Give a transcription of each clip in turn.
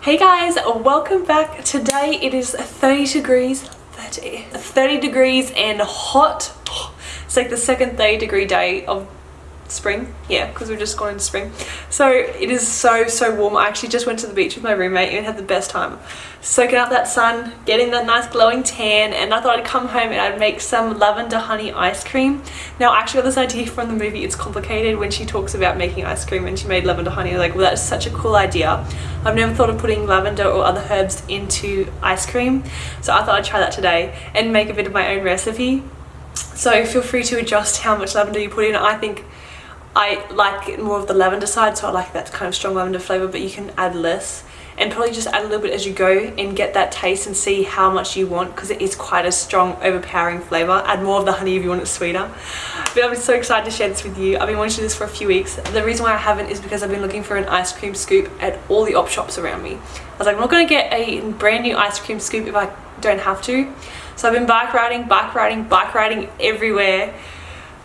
Hey guys, welcome back. Today it is 30 degrees, 30, 30 degrees and hot. It's like the second 30 degree day of spring? Yeah because we're just going into spring. So it is so so warm. I actually just went to the beach with my roommate and had the best time. Soaking up that sun getting that nice glowing tan and i thought i'd come home and i'd make some lavender honey ice cream. Now i actually got this idea from the movie it's complicated when she talks about making ice cream and she made lavender honey. Like well that's such a cool idea. I've never thought of putting lavender or other herbs into ice cream so i thought i'd try that today and make a bit of my own recipe. So feel free to adjust how much lavender you put in. I think I like more of the lavender side so I like that kind of strong lavender flavour but you can add less and probably just add a little bit as you go and get that taste and see how much you want because it is quite a strong overpowering flavour. Add more of the honey if you want it sweeter. But I'm so excited to share this with you. I've been wanting to do this for a few weeks. The reason why I haven't is because I've been looking for an ice cream scoop at all the op shops around me. I was like I'm not going to get a brand new ice cream scoop if I don't have to. So I've been bike riding, bike riding, bike riding everywhere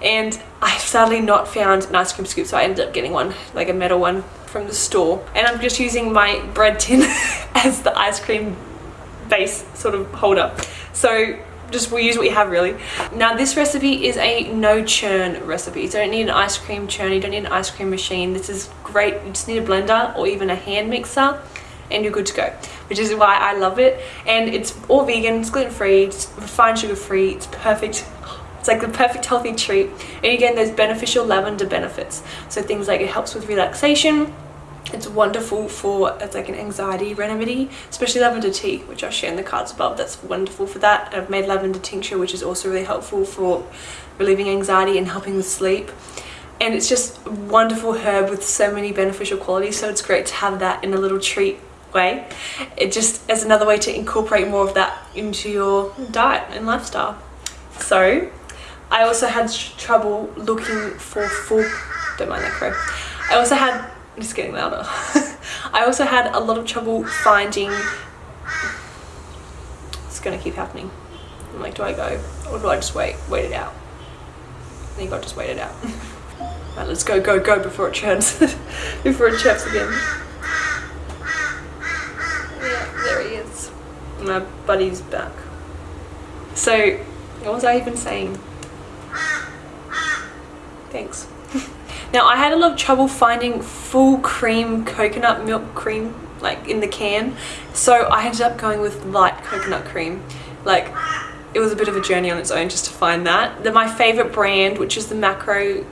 and I've sadly not found an ice cream scoop so I ended up getting one like a metal one from the store. And I'm just using my bread tin as the ice cream base sort of holder. So just we'll use what you have really. Now this recipe is a no churn recipe. You don't need an ice cream churn. You don't need an ice cream machine. This is great. You just need a blender or even a hand mixer and you're good to go which is why I love it. And it's all vegan. It's gluten free it's refined sugar free it's perfect it's like the perfect healthy treat. And again, there's beneficial lavender benefits. So things like it helps with relaxation, it's wonderful for it's like an anxiety remedy especially lavender tea which i'll share in the cards above. That's wonderful for that. I've made lavender tincture which is also really helpful for relieving anxiety and helping with sleep. And it's just wonderful herb with so many beneficial qualities so it's great to have that in a little treat way. It just as another way to incorporate more of that into your diet and lifestyle. So I also had trouble looking for full, don't mind that crow. I also had, just getting louder. I also had a lot of trouble finding, it's gonna keep happening. I'm like, do I go or do I just wait, wait it out? I think I'll just wait it out. right, let's go, go, go before it churns, before it chirps again. Yeah, there he is. My buddy's back. So, what was I even saying? Thanks. now I had a lot of trouble finding full cream coconut milk cream like in the can so I ended up going with light coconut cream like it was a bit of a journey on its own just to find that. The, my favorite brand which is the macro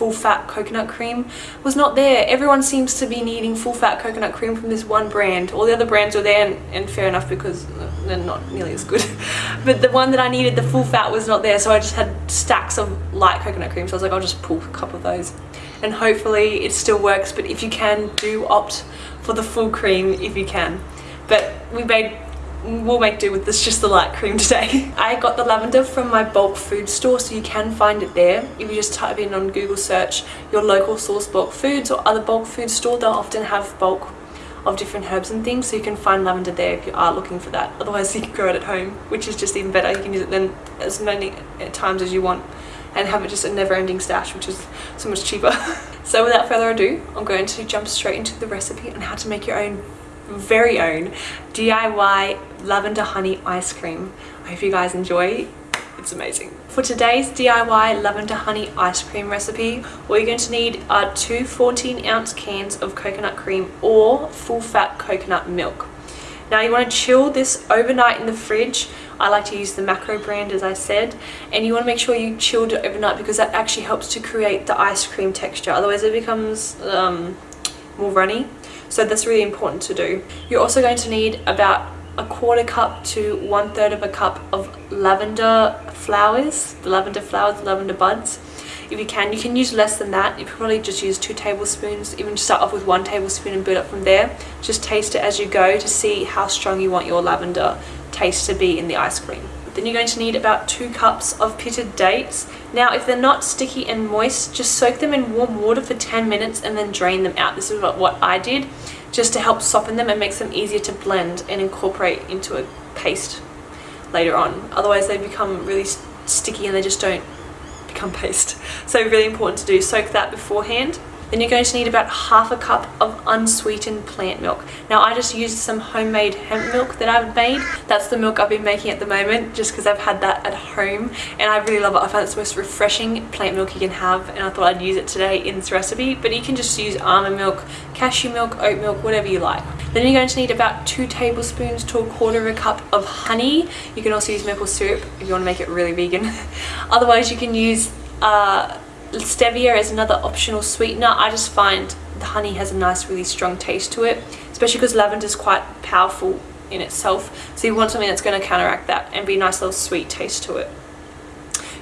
full fat coconut cream was not there. Everyone seems to be needing full fat coconut cream from this one brand. All the other brands were there and, and fair enough because they're not nearly as good. but the one that I needed, the full fat was not there so I just had stacks of light coconut cream so I was like I'll just pull a couple of those and hopefully it still works but if you can do opt for the full cream if you can. But we made we'll make do with this just the light cream today. I got the lavender from my bulk food store so you can find it there. If you just type in on google search your local source bulk foods or other bulk food store they'll often have bulk of different herbs and things so you can find lavender there if you are looking for that. Otherwise you can grow it at home which is just even better. You can use it then as many uh, times as you want and have it just a never-ending stash which is so much cheaper. So without further ado i'm going to jump straight into the recipe on how to make your own very own DIY lavender honey ice cream. I hope you guys enjoy. It's amazing. For today's DIY lavender honey ice cream recipe, what you're going to need are two 14 ounce cans of coconut cream or full fat coconut milk. Now you want to chill this overnight in the fridge. I like to use the Macro brand as I said and you want to make sure you chilled it overnight because that actually helps to create the ice cream texture otherwise it becomes um, more runny so that's really important to do. You're also going to need about a quarter cup to one third of a cup of lavender flowers, the lavender flowers, the lavender buds. If you can, you can use less than that. You probably just use two tablespoons, even start off with one tablespoon and build up from there. Just taste it as you go to see how strong you want your lavender taste to be in the ice cream. Then you're going to need about two cups of pitted dates. Now, if they're not sticky and moist, just soak them in warm water for 10 minutes and then drain them out. This is what, I did, just to help soften them and makes them easier to blend and incorporate into a paste later on. Otherwise, they become really sticky and they just don't become paste. So really important to do. Soak that beforehand. Then you're going to need about half a cup of unsweetened plant milk. Now I just used some homemade hemp milk that I've made. That's the milk I've been making at the moment just because I've had that at home and I really love it. I find it's the most refreshing plant milk you can have and I thought I'd use it today in this recipe. But you can just use almond milk, cashew milk, oat milk, whatever you like. Then you're going to need about two tablespoons to a quarter of a cup of honey. You can also use maple syrup if you want to make it really vegan. Otherwise you can use uh, stevia is another optional sweetener. I just find the honey has a nice really strong taste to it, especially because lavender is quite powerful in itself. So you want something that's going to counteract that and be a nice little sweet taste to it.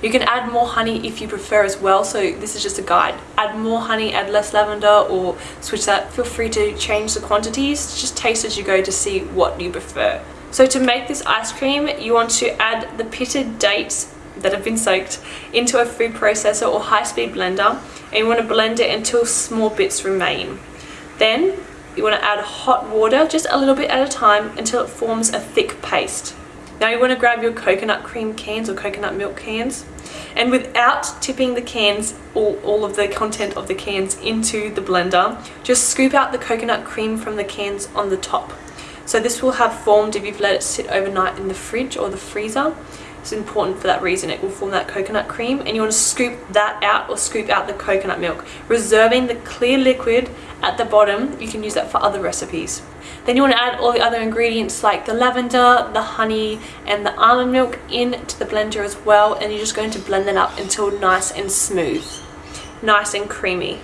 You can add more honey if you prefer as well, so this is just a guide. Add more honey, add less lavender or switch that. Feel free to change the quantities, just taste as you go to see what you prefer. So to make this ice cream, you want to add the pitted dates that have been soaked into a food processor or high-speed blender and you want to blend it until small bits remain. Then you want to add hot water just a little bit at a time until it forms a thick paste. Now you want to grab your coconut cream cans or coconut milk cans and without tipping the cans or all of the content of the cans into the blender, just scoop out the coconut cream from the cans on the top. So this will have formed if you've let it sit overnight in the fridge or the freezer it's important for that reason. It will form that coconut cream and you want to scoop that out or scoop out the coconut milk, reserving the clear liquid at the bottom. You can use that for other recipes. Then you want to add all the other ingredients like the lavender, the honey and the almond milk into the blender as well and you're just going to blend that up until nice and smooth, nice and creamy.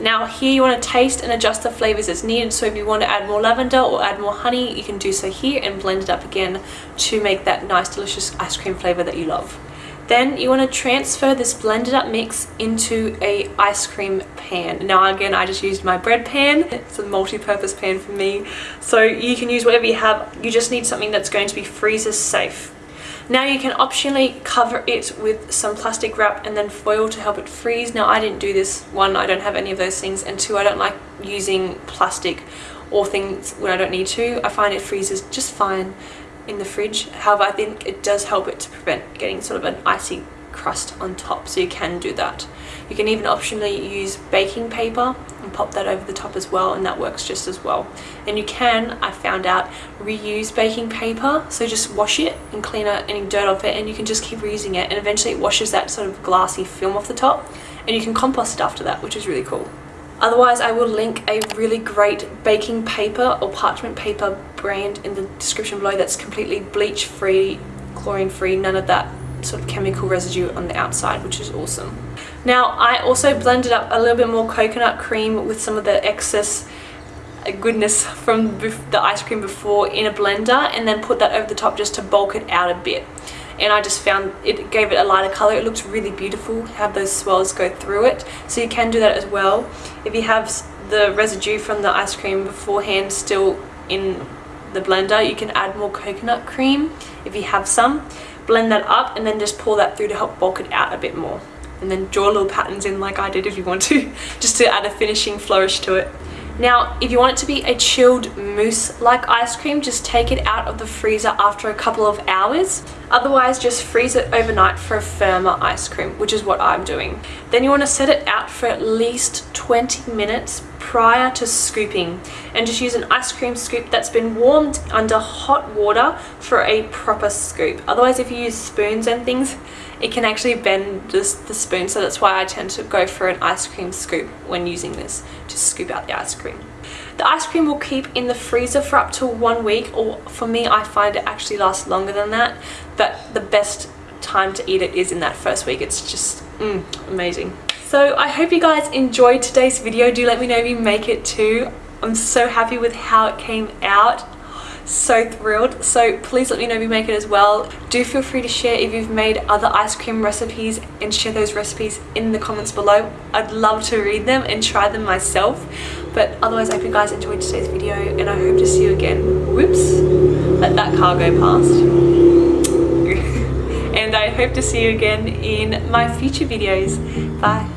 Now here you want to taste and adjust the flavors as needed. So if you want to add more lavender or add more honey, you can do so here and blend it up again to make that nice delicious ice cream flavor that you love. Then you want to transfer this blended up mix into a ice cream pan. Now again, I just used my bread pan. It's a multi-purpose pan for me. So you can use whatever you have. You just need something that's going to be freezer safe. Now you can optionally cover it with some plastic wrap and then foil to help it freeze. Now I didn't do this. One, I don't have any of those things and two, I don't like using plastic or things when I don't need to. I find it freezes just fine in the fridge. However, I think it does help it to prevent getting sort of an icy crust on top so you can do that. You can even optionally use baking paper and pop that over the top as well and that works just as well. And you can I found out reuse baking paper so just wash it and clean out any dirt off it and you can just keep reusing it and eventually it washes that sort of glassy film off the top and you can compost it after that which is really cool. Otherwise, I will link a really great baking paper or parchment paper brand in the description below that's completely bleach free, chlorine free, none of that sort of chemical residue on the outside which is awesome. Now I also blended up a little bit more coconut cream with some of the excess uh, goodness from the ice cream before in a blender and then put that over the top just to bulk it out a bit. And I just found it gave it a lighter color. It looks really beautiful have those swirls go through it. So you can do that as well. If you have the residue from the ice cream beforehand still in the blender you can add more coconut cream if you have some blend that up and then just pour that through to help bulk it out a bit more and then draw little patterns in like I did if you want to just to add a finishing flourish to it now, if you want it to be a chilled mousse-like ice cream, just take it out of the freezer after a couple of hours. Otherwise, just freeze it overnight for a firmer ice cream, which is what I'm doing. Then you want to set it out for at least 20 minutes prior to scooping and just use an ice cream scoop that's been warmed under hot water for a proper scoop. Otherwise, if you use spoons and things, it can actually bend the spoon so that's why I tend to go for an ice cream scoop when using this to scoop out the ice cream. The ice cream will keep in the freezer for up to one week or for me I find it actually lasts longer than that but the best time to eat it is in that first week. It's just mm, amazing. So I hope you guys enjoyed today's video. Do let me know if you make it too. I'm so happy with how it came out. So thrilled. So please let me know if you make it as well. Do feel free to share if you've made other ice cream recipes and share those recipes in the comments below. I'd love to read them and try them myself. But otherwise i hope you guys enjoyed today's video and i hope to see you again. Whoops. Let that car go past. And i hope to see you again in my future videos. Bye